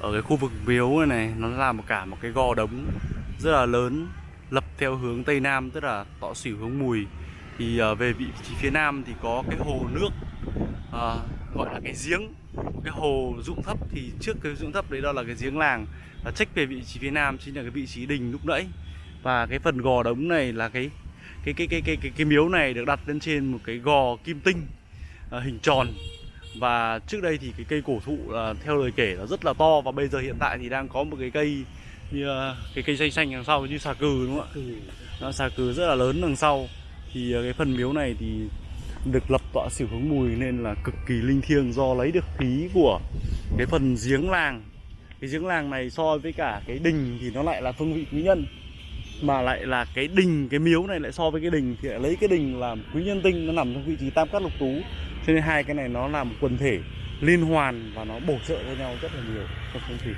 ở cái khu vực miếu này này nó là một cả một cái gò đống rất là lớn lập theo hướng tây nam tức là tọa xỉu hướng mùi. Thì uh, về vị trí phía nam thì có cái hồ nước uh, gọi là cái giếng. Cái hồ dụng thấp thì trước cái dụng thấp đấy đó là cái giếng làng. Và trách về vị trí phía nam chính là cái vị trí đình lúc nãy. Và cái phần gò đống này là cái cái cái cái cái cái, cái miếu này được đặt lên trên một cái gò kim tinh uh, hình tròn và trước đây thì cái cây cổ thụ là theo lời kể là rất là to và bây giờ hiện tại thì đang có một cái cây như ờ, cái cây xanh xanh đằng sau như xà cừ đúng không ạ? Nó xà cừ rất là lớn đằng sau. Thì ờ, cái phần miếu này thì được lập tọa xỉu hướng mùi nên là cực kỳ linh thiêng do lấy được khí của cái phần giếng làng. Cái giếng làng này so với cả cái đình thì nó lại là phương vị quý nhân mà lại là cái đình cái miếu này lại so với cái đình thì lại lấy cái đình làm quý nhân tinh nó nằm trong vị trí tam cát lục tú cho nên hai cái này nó là một quần thể liên hoàn và nó bổ trợ cho nhau rất là nhiều trong phong thủy